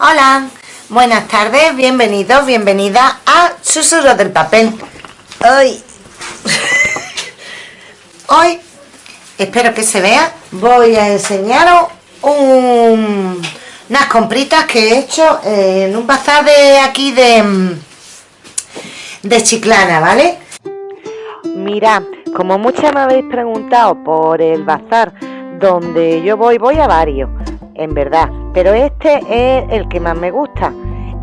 Hola, buenas tardes, bienvenidos, bienvenida a Susurros del Papel. Hoy, hoy, espero que se vea, voy a enseñaros unas compritas que he hecho en un bazar de aquí de, de Chiclana, ¿vale? Mirad, como muchas me habéis preguntado por el bazar donde yo voy, voy a varios en verdad. Pero este es el que más me gusta.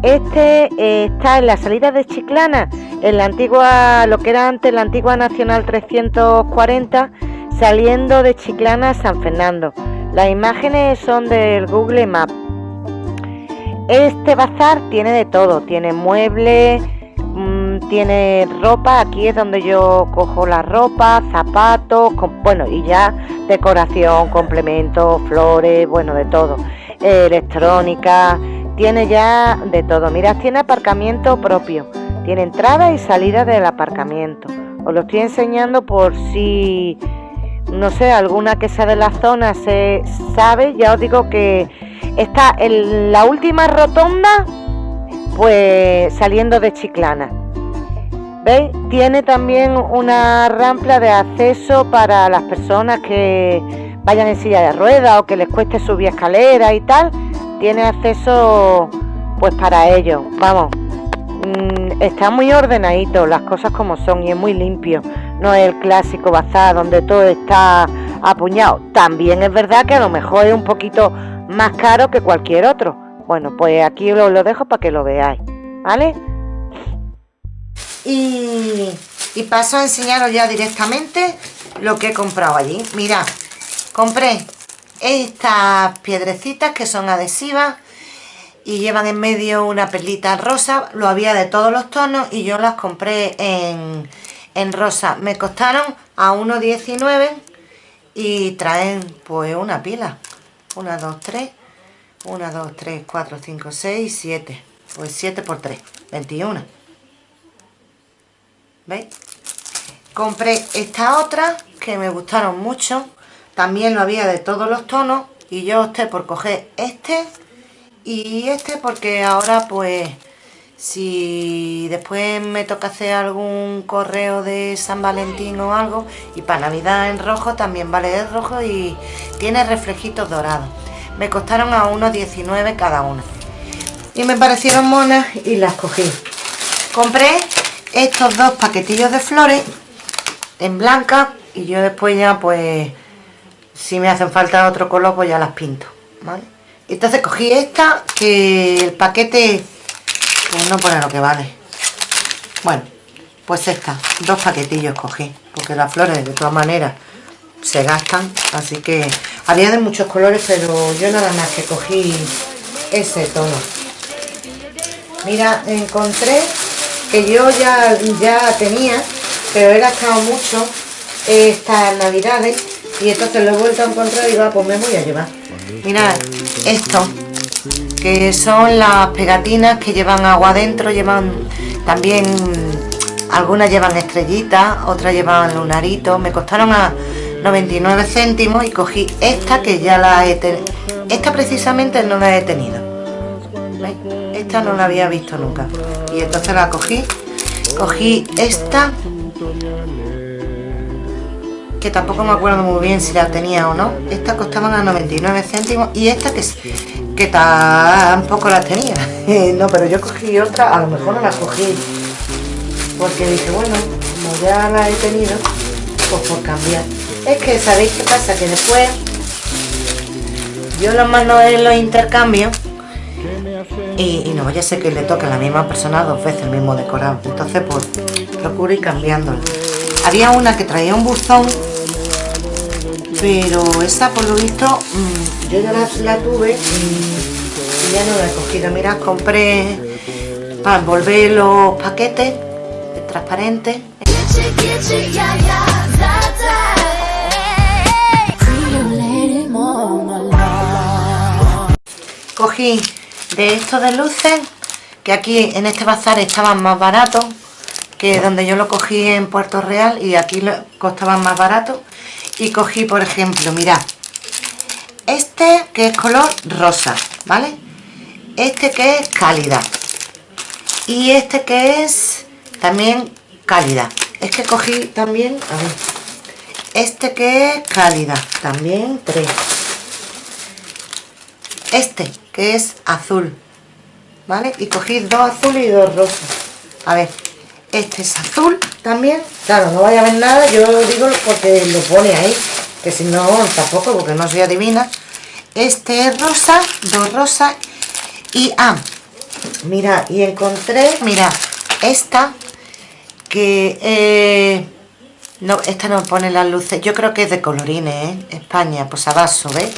Este eh, está en la salida de Chiclana, en la antigua, lo que era antes la antigua Nacional 340, saliendo de Chiclana a San Fernando. Las imágenes son del Google Maps. Este bazar tiene de todo, tiene muebles, mm, tiene ropa, aquí es donde yo cojo la ropa, zapatos, bueno, y ya decoración, complementos, flores, bueno, de todo. Electrónica, tiene ya de todo. Mira, tiene aparcamiento propio, tiene entrada y salida del aparcamiento. Os lo estoy enseñando por si, no sé, alguna que sea de la zona se sabe. Ya os digo que está en la última rotonda, pues saliendo de Chiclana. ¿Veis? Tiene también una rampa de acceso para las personas que vayan en silla de ruedas o que les cueste subir escaleras y tal. Tiene acceso pues para ellos. Vamos, mm, está muy ordenadito, las cosas como son y es muy limpio. No es el clásico bazar donde todo está apuñado. También es verdad que a lo mejor es un poquito más caro que cualquier otro. Bueno, pues aquí os lo dejo para que lo veáis. ¿Vale? y, paso a enseñaros ya directamente lo que he comprado allí. Mirad, compré estas piedrecitas que son adhesivas y llevan en medio una perlita rosa. Lo había de todos los tonos y yo las compré en, en rosa. Me costaron a 1,19 y traen pues una pila. 1, 2, 3, 1, 2, 3, 4, 5, 6, 7. Pues 7 por 3, 21. ¿Veis? Compré esta otra que me gustaron mucho. También lo había de todos los tonos. Y yo opté por coger este y este porque ahora pues si después me toca hacer algún correo de San Valentín o algo y para Navidad en rojo también vale el rojo y tiene reflejitos dorados. Me costaron a 1,19 cada una. Y me parecieron monas y las cogí. Compré estos dos paquetillos de flores en blanca y yo después ya pues si me hacen falta otro color pues ya las pinto ¿vale? entonces cogí esta que el paquete pues no pone lo que vale bueno pues esta dos paquetillos cogí porque las flores de todas maneras se gastan así que había de muchos colores pero yo nada más que cogí ese tono mira encontré que yo ya, ya tenía, pero he gastado mucho estas navidades y entonces lo he vuelto a encontrar y digo, ah, pues me voy a llevar. Mirad, esto, que son las pegatinas que llevan agua adentro, llevan también, algunas llevan estrellitas, otras llevan lunaritos, me costaron a 99 céntimos y cogí esta que ya la he tenido, esta precisamente no la he tenido. Esta no la había visto nunca. Y entonces la cogí. Cogí esta. Que tampoco me acuerdo muy bien si la tenía o no. Esta costaban a 99 céntimos. Y esta que, que tampoco la tenía. no, pero yo cogí otra. A lo mejor no la cogí. Porque dije, bueno, como ya la he tenido, pues por cambiar. Es que, ¿sabéis qué pasa? Que después yo los mando en los intercambios y, no vaya a ser que le toque a la misma persona dos veces el mismo decorado entonces pues procuro ir cambiándolo había una que traía un buzón pero esa por lo visto mm, yo ya la, tuve y ya no la he cogido. Mirad compré para envolver los paquetes transparentes. Cogí de estos de luces que aquí en este bazar estaban más baratos que donde yo lo cogí en Puerto Real y aquí costaban más baratos y cogí por ejemplo, mirad este que es color rosa, ¿vale? este que es cálida. Y este que es también cálida. Es que cogí también a ver este que es cálida también tres. Este que es azul vale y cogí dos azules y dos rosas. A ver este es azul también claro no vaya a ver nada yo digo porque lo pone ahí que si no tampoco porque no soy adivina este es rosa dos rosas y ah mira y encontré mira esta que eh, no esta no pone las luces yo creo que es de colorines ¿eh? España pues a vaso ¿ves?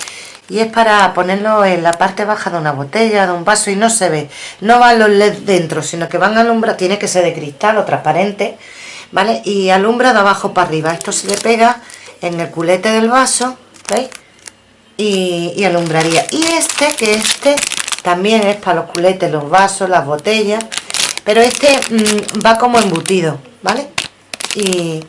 y es para ponerlo en la parte baja de una botella de un vaso y no se ve no van los led dentro sino que van a alumbrar tiene que ser de cristal o transparente vale y alumbra de abajo para arriba esto se le pega en el culete del vaso ¿veis? Y, y alumbraría y este que este también es para los culetes los vasos las botellas pero este mm, va como embutido ¿vale? y,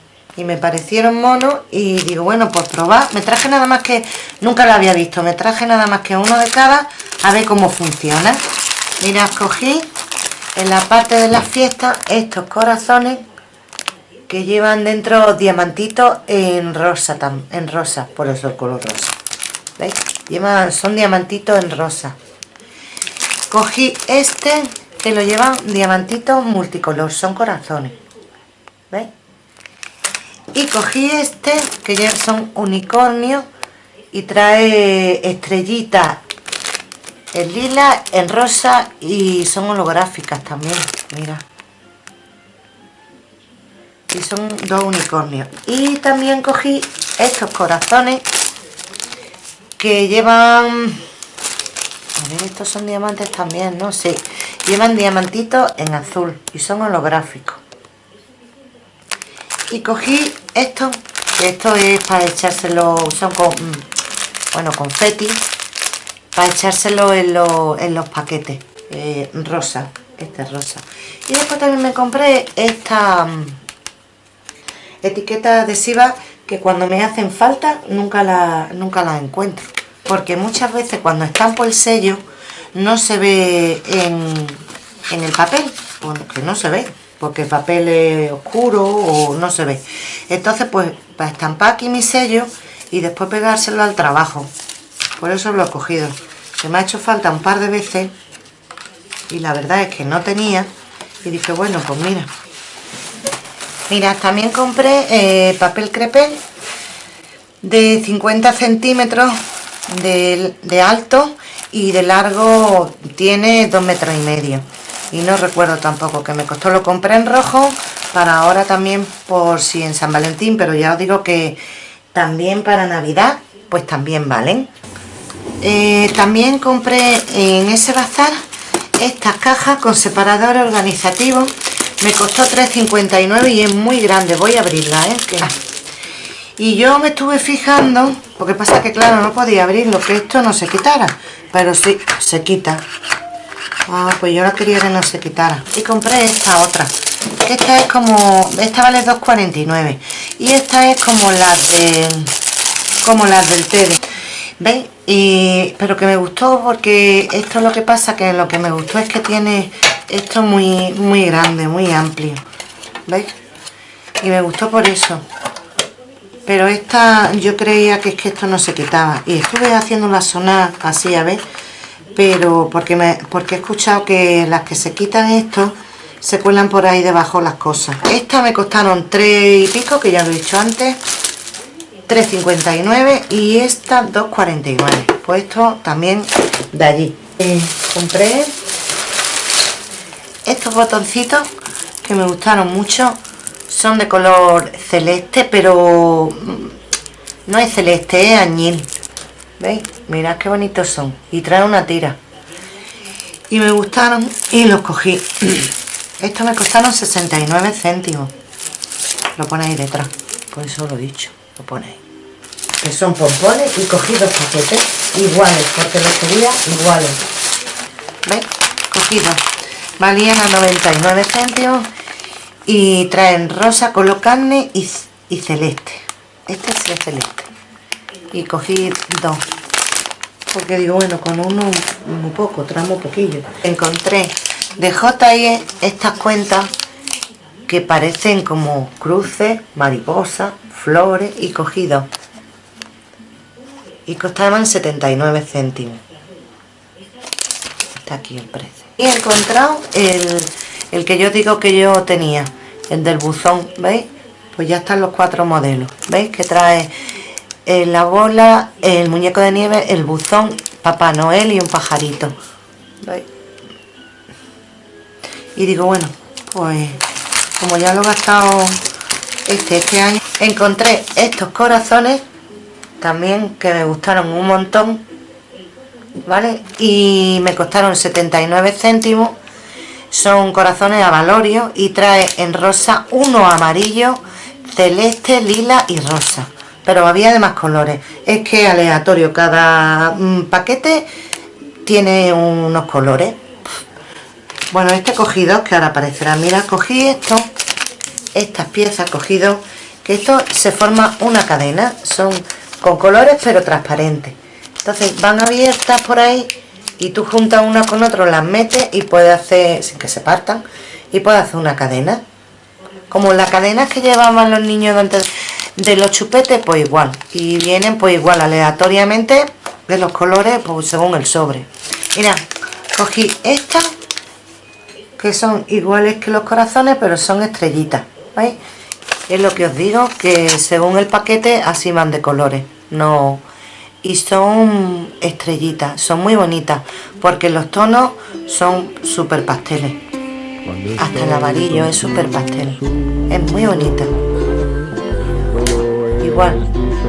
me parecieron monos y digo, bueno, pues probar, me traje nada más que, nunca lo había visto, me traje nada más que uno de cada, a ver cómo funciona. Mira, escogí en la parte de las fiestas estos corazones que llevan dentro diamantitos en rosa, en rosa, por eso el color rosa. ¿Veis? Llevan, son diamantitos en rosa. Cogí este que lo llevan diamantitos multicolor, son corazones. ¿Veis? Y cogí este, que ya son unicornios, y trae estrellitas en lila, en rosa y son holográficas también, mira. Y son dos unicornios. Y también cogí estos corazones que llevan... A ver, estos son diamantes también, ¿no? Sí, llevan diamantitos en azul y son holográficos y cogí esto esto es para echárselo son con mm, bueno confeti para echárselo en, en los paquetes eh, rosa este es rosa y después también me compré esta mm, etiqueta adhesiva que cuando me hacen falta nunca la nunca la encuentro porque muchas veces cuando estampo el sello no se ve en, en el papel porque no se ve porque el papel es oscuro o no se ve. Entonces, pues, para estampar aquí mi sello y después pegárselo al trabajo. Por eso lo he cogido. Se me ha hecho falta un par de veces y la verdad es que no tenía. Y dije, bueno, pues mira. Mira, también compré eh, papel crepé de 50 centímetros de, de alto y de largo tiene 2 metros y medio y no recuerdo tampoco que me costó, lo compré en rojo para ahora también por si en San Valentín, pero ya os digo que también para Navidad pues también valen. Eh, también compré en ese bazar estas cajas con separador organizativo, me costó 3,59 y es muy grande, voy a abrirla, ¿eh? Y yo me estuve fijando, porque pasa que claro, no podía abrirlo, que esto no se quitara, pero sí, se quita. Ah, pues yo la quería que no se quitara. Y compré esta otra. esta es como... Esta vale 2,49. Y esta es como las de... Como las del TED. ¿Veis? Y, pero que me gustó porque esto es lo que pasa que lo que me gustó es que tiene esto muy muy grande, muy amplio. ¿Veis? Y me gustó por eso. Pero esta yo creía que es que esto no se quitaba. Y estuve haciendo la sonar así, a ver pero porque, me, porque he escuchado que las que se quitan esto se cuelan por ahí debajo las cosas. Estas me costaron 3 y pico, que ya lo he dicho antes, 3,59 y esta 2,49. Pues esto también de allí. Eh, compré estos botoncitos que me gustaron mucho. Son de color celeste, pero mm, no es celeste, es añil. ¿Veis? Mirad qué bonitos son. Y trae una tira. Y me gustaron y los cogí. Estos me costaron 69 céntimos. Lo ponéis detrás. Por eso lo he dicho. Lo ponéis. Que son pompones y cogí dos paquetes iguales. Porque los quería iguales. ¿Veis? Cogidos. Valían a 99 céntimos. Y traen rosa, color carne y, y celeste. Este es el celeste y cogí dos porque digo, bueno, con uno muy poco, tramo poquillo. Encontré de JIE estas cuentas que parecen como cruces, mariposas, flores y cogidos. Y costaban 79 céntimos. Está aquí el precio. He encontrado el, el que yo digo que yo tenía, el del buzón, ¿veis? Pues ya están los cuatro modelos, ¿veis? Que trae eh, la bola, el muñeco de nieve, el buzón, Papá Noel y un pajarito. ¿Veis? Y digo, bueno, pues como ya lo he gastado este, este año, encontré estos corazones también que me gustaron un montón, ¿vale? Y me costaron 79 céntimos. Son corazones a valorio y trae en rosa uno amarillo, celeste, lila y rosa. Pero había de más colores. Es que aleatorio cada mm, paquete tiene unos colores. Bueno este cogido que ahora aparecerá. Mira cogí esto estas piezas cogido que esto se forma una cadena. Son con colores pero transparentes entonces van abiertas por ahí y tú juntas una con otro las metes y puedes hacer sin que se partan y puedes hacer una cadena. Como las cadenas que llevaban los niños antes de los chupetes pues igual. Y vienen pues igual aleatoriamente de los colores pues según el sobre. Mira cogí estas que son iguales que los corazones pero son estrellitas ¿veis? es lo que os digo que según el paquete así van de colores. No y son estrellitas son muy bonitas porque los tonos son súper pasteles hasta el amarillo es súper pastel es muy bonita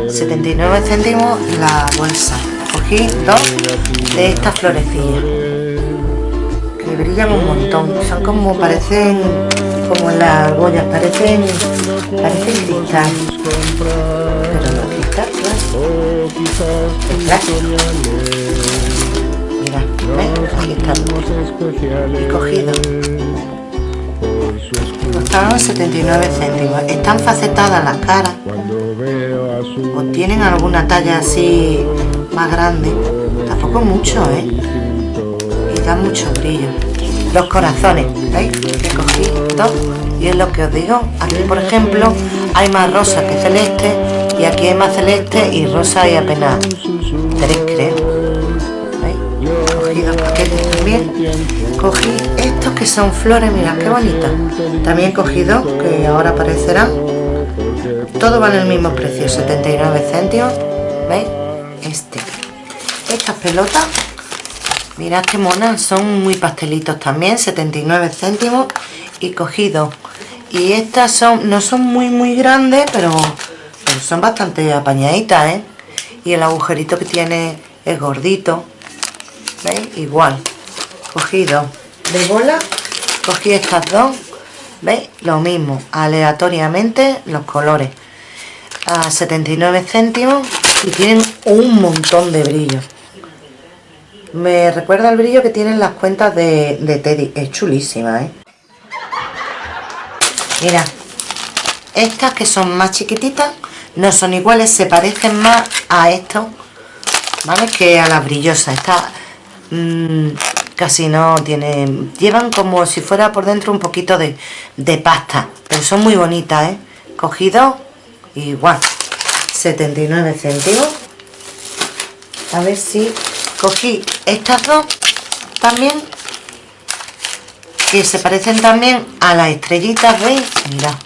79 céntimos la bolsa. Cogí dos de estas florecillas que brillan un montón. Son como parecen como las argollas parecen parecen cristal cristal claro mira aquí cogido costaron 79 céntimos. Están facetadas las caras. O tienen alguna talla así más grande. Tampoco mucho ¿eh? y da mucho brillo. Los corazones ¿veis? dos y es lo que os digo. Aquí por ejemplo hay más rosa que celeste y aquí hay más celeste y rosa y apenas tres creo ¿veis? cogí dos paquetes también. Cogí estos que son flores mirad qué bonitas. También cogí dos que ahora aparecerán. Todo vale el mismo precio 79 céntimos. Veis este. Estas pelotas mirad qué monas son muy pastelitos también 79 céntimos. Y cogidos y estas son no son muy muy grandes pero, son bastante apañaditas ¿eh? y el agujerito que tiene es gordito veis igual cogido. De bola cogí estas dos veis lo mismo aleatoriamente los colores. A 79 céntimos y tienen un montón de brillo. Me recuerda el brillo que tienen las cuentas de, Teddy. Es chulísima ¿eh? mira estas que son más chiquititas no son iguales, se parecen más a esto ¿vale? que a las brillosas estas mm, casi no tienen llevan como si fuera por dentro un poquito de, de pasta pero son muy bonitas ¿eh? cogido igual 79 céntimos a ver si cogí estas dos también que se parecen también a las estrellitas veis mira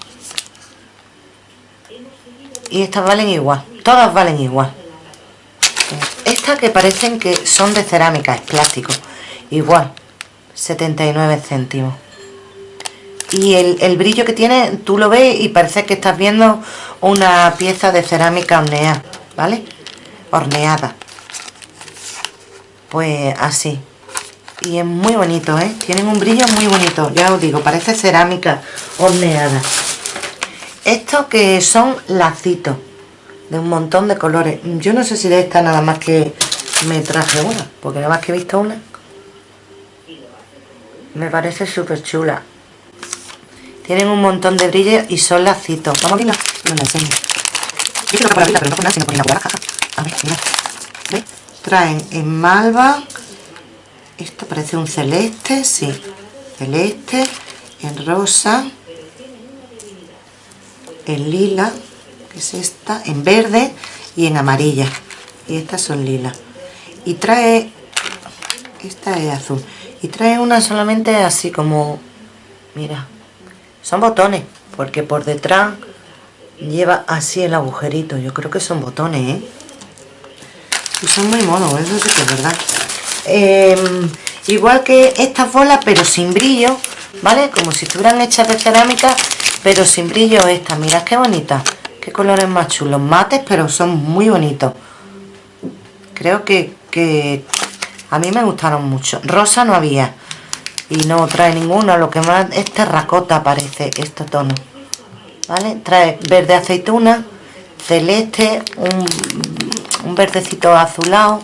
y estas valen igual todas valen igual. Estas que parecen que son de cerámica es plástico igual 79 céntimos. Y el, brillo que tiene tú lo ves y parece que estás viendo una pieza de cerámica horneada ¿vale? horneada. Pues así. Y es muy bonito ¿eh? tienen un brillo muy bonito ya os digo parece cerámica horneada estos que son lacitos de un montón de colores yo no sé si de esta nada más que me traje una porque nada más que he visto una me parece súper chula tienen un montón de brillo y son lacitos. Vamos a verla. No la enseño. Yo quiero que por la pero no por nada, sino por la jaja. A ver, mira. ¿Veis? traen en malva esto parece un celeste sí celeste en rosa en lila que es esta en verde y en amarilla. Y estas son lila. Y trae esta es azul. Y trae una solamente así como mira son botones porque por detrás lleva así el agujerito. Yo creo que son botones ¿eh? y son muy monos eso es verdad. Em, igual que estas bolas pero sin brillo vale como si estuvieran hechas de cerámica pero sin brillo esta mirad qué bonita. Qué colores más chulos. Mates pero son muy bonitos. Creo que, a mí me gustaron mucho. Rosa no había. Y no trae ninguna lo que más es terracota parece este tono vale trae verde aceituna celeste un, un verdecito azulado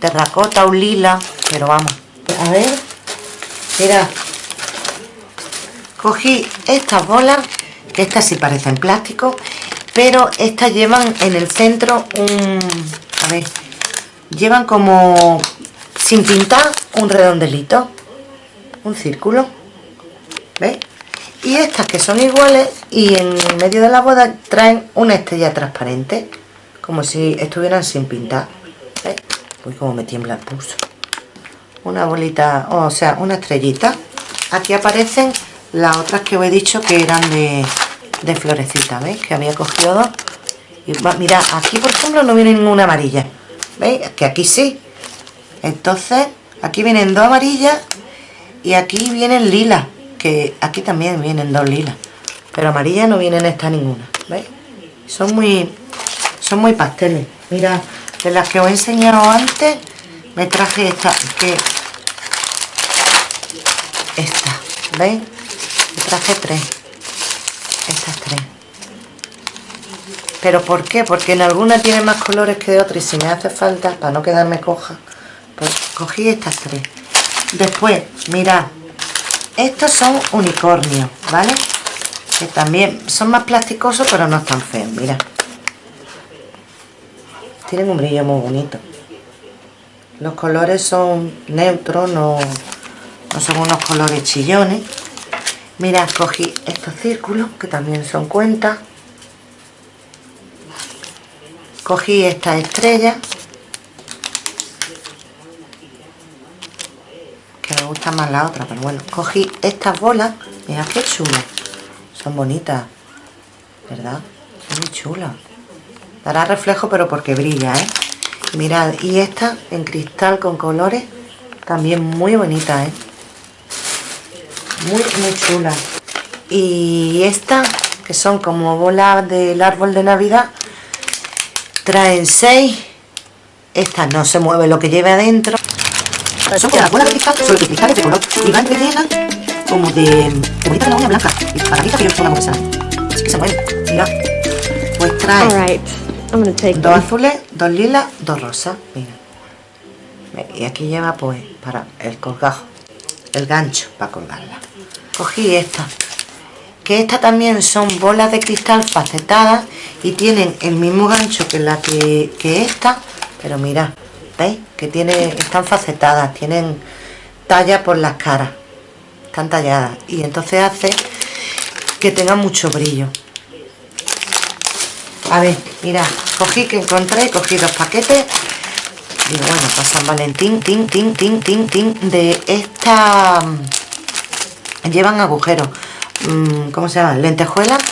terracota un lila. Pero vamos a ver. Mira cogí estas bolas que estas sí parecen plástico pero estas llevan en el centro un a ver llevan como sin pintar un redondelito un círculo ¿veis? y estas que son iguales y en medio de la boda traen una estrella transparente como si estuvieran sin pintar ¿veis? uy como me tiembla el pulso una bolita o sea una estrellita aquí aparecen las otras que os he dicho que eran de, de florecita ¿veis? que había cogido dos y mira aquí por ejemplo no viene ninguna amarilla ¿veis? que aquí sí entonces aquí vienen dos amarillas y aquí vienen lilas que aquí también vienen dos lilas pero amarillas no vienen esta ninguna ¿veis? son muy son muy pasteles mira de las que os he enseñado antes me traje esta que esta ¿veis? Traje tres. Estas tres. Pero ¿por qué? porque en alguna tiene más colores que de otras y si me hace falta para no quedarme coja pues cogí estas tres. Después mirad estos son unicornios vale que también son más plasticosos pero no están feos mira tienen un brillo muy bonito. Los colores son neutros no son unos colores chillones Mira, cogí estos círculos que también son cuentas cogí esta estrella me gusta más la otra pero bueno cogí estas bolas mira qué chulas son bonitas ¿verdad? son muy chulas dará reflejo pero porque brilla ¿eh? mirad y esta en cristal con colores también muy bonita ¿eh? Muy muy chula. Y esta que son como bolas del árbol de navidad traen seis. Esta no se mueve lo que lleve adentro. Son que las bolas de cristal son cristales de color y van rellenas como de, de bolitas de la uña blanca y para que yo una bolsa. Así que se mueve mira. Pues trae dos azules dos lilas dos rosas. Mira. Y aquí lleva pues para el colgajo el gancho para colgarla cogí esta que esta también son bolas de cristal facetadas y tienen el mismo gancho que la que, que esta pero mira ¿veis? que tiene, están facetadas tienen talla por las caras están talladas. Y entonces hace que tenga mucho brillo. A ver, mira, cogí que encontré, cogí dos paquetes. Y bueno, para San Valentín, tin, tin, tin, tin, tin, de esta llevan agujeros mm, ¿cómo se llama? lentejuelas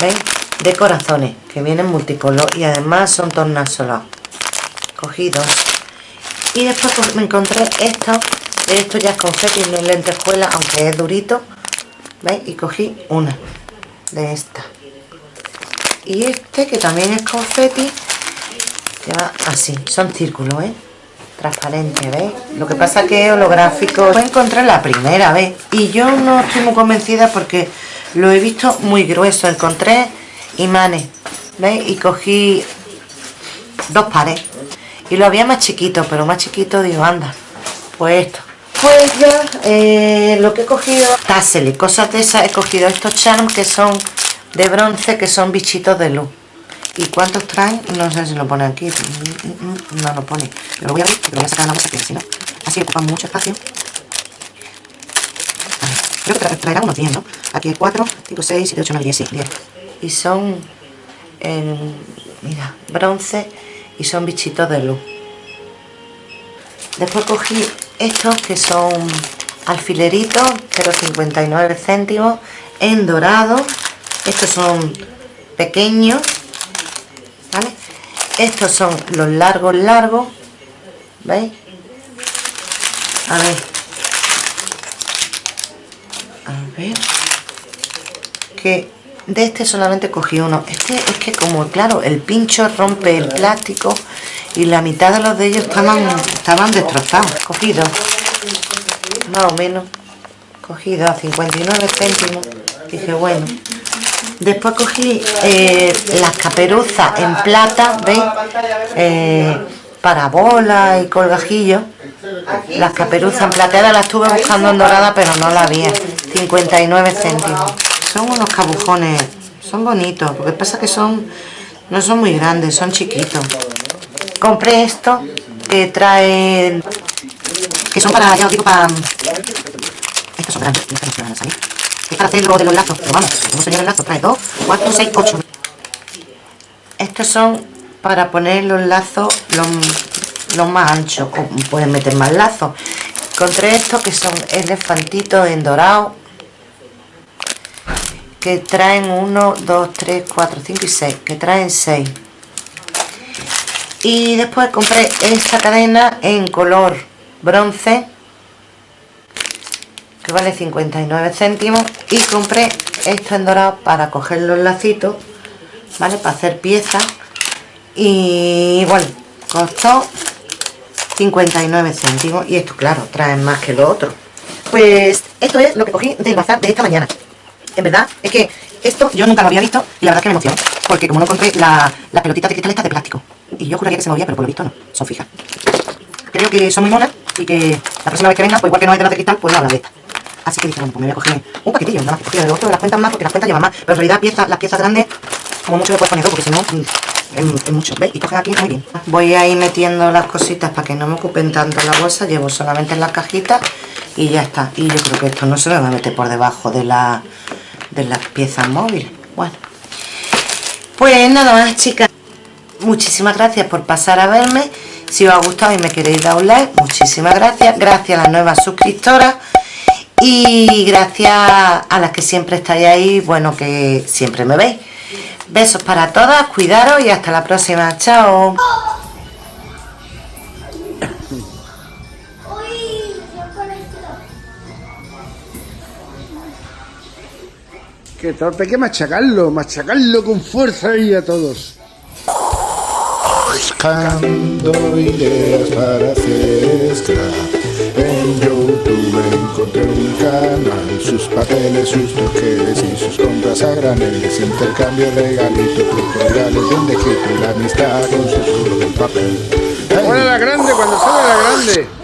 ¿veis? de corazones que vienen multicolor y además son tornasolados cogí dos y después pues, me encontré esto esto ya es confeti, no es lentejuela aunque es durito ¿veis? y cogí una de esta y este que también es confeti lleva así, son círculos ¿eh? Transparente, ¿veis? Lo que pasa que holográfico. Lo encontré la primera vez y yo no estoy muy convencida porque lo he visto muy grueso. Encontré imanes, ¿veis? Y cogí dos pares. Y lo había más chiquito, pero más chiquito digo, anda, pues esto. Pues ya, eh, lo que he cogido, y cosas de esas, he cogido estos charms que son de bronce, que son bichitos de luz. ¿Y cuántos traen? No sé si lo pone aquí. No lo pone. Pero lo voy a abrir porque lo voy a sacar a la bolsa, que si no, así ocupa mucho espacio. Creo que traerá unos 10, ¿no? Aquí hay 4, 5, 6, 7, 8, 9, 10, sí, 10. Y son, en, mira, bronce y son bichitos de luz. Después cogí estos que son alfileritos, 0,59 céntimos, en dorado. Estos son pequeños. Estos son los largos, largos, ¿veis? A ver. A ver. Que de este solamente cogí uno. Este es que como, claro, el pincho rompe el plástico y la mitad de los de ellos estaban, estaban destrozados. Cogido, más o menos, cogido a 59 céntimos. Dije, bueno. Después cogí eh, las caperuzas en plata, ¿veis? Eh, para bolas y colgajillos. Las caperuzas plateadas las estuve buscando en dorada, pero no la había. 59 céntimos. Son unos cabujones, son bonitos, porque pasa que son, no son muy grandes, son chiquitos. Compré esto, que trae, que son para, ya os digo, para... Estos son grandes, no a salir. Para hacerlo de los lazos, pero vamos, como señor el lazo, trae 2, 4, 6, 8. Estos son para poner los lazos los, los más anchos, pueden meter más lazos. Encontré estos que son elefantitos en dorado, que traen 1, 2, 3, 4, 5 y 6, que traen 6. Y después compré esta cadena en color bronce, vale 59 céntimos, y compré esto en dorado para coger los lacitos, ¿vale? Para hacer piezas. Y bueno, costó 59 céntimos, y esto claro, traen más que lo otro. Pues esto es lo que cogí del bazar de esta mañana en verdad, es que esto yo nunca lo había visto y la verdad es que me emocionó. Porque como no encontré la, pelotita de cristal esta de plástico. Y yo juraría que se movía, pero por lo visto no, son fijas. Creo que son muy monas y que la próxima vez que venga, pues igual que no hay de las de cristal, pues no habla de esta. Así que dije, bueno, pues me voy a coger un paquetillo, nada más que de otro de las cuentas más, porque las cuentas llevan más. Pero en realidad piezas, las piezas grandes, como mucho le puedes poner dos, porque si no, mm, es, mucho. ¿Veis? Y coges aquí muy bien. Voy a ir metiendo las cositas para que no me ocupen tanto la bolsa. Llevo solamente en las cajitas y ya está. Y yo creo que esto no se me va a meter por debajo de la de las piezas móviles. Bueno, pues nada más chicas. Muchísimas gracias por pasar a verme. Si os ha gustado y me queréis dar un like, muchísimas gracias. Gracias a las nuevas suscriptoras. Y gracias a las que siempre estáis ahí, bueno, que siempre me veis. Besos para todas, cuidaros y hasta la próxima. Chao. Qué torpe, hay que machacarlo, machacarlo con fuerza y a todos. Buscando ideas para hacer YouTube encontré un canal, sus papeles, sus toques y sus compras a graneles, intercambio regalitos, tutoriales de un y la amistad con su papel. Hey. la grande cuando sale la grande.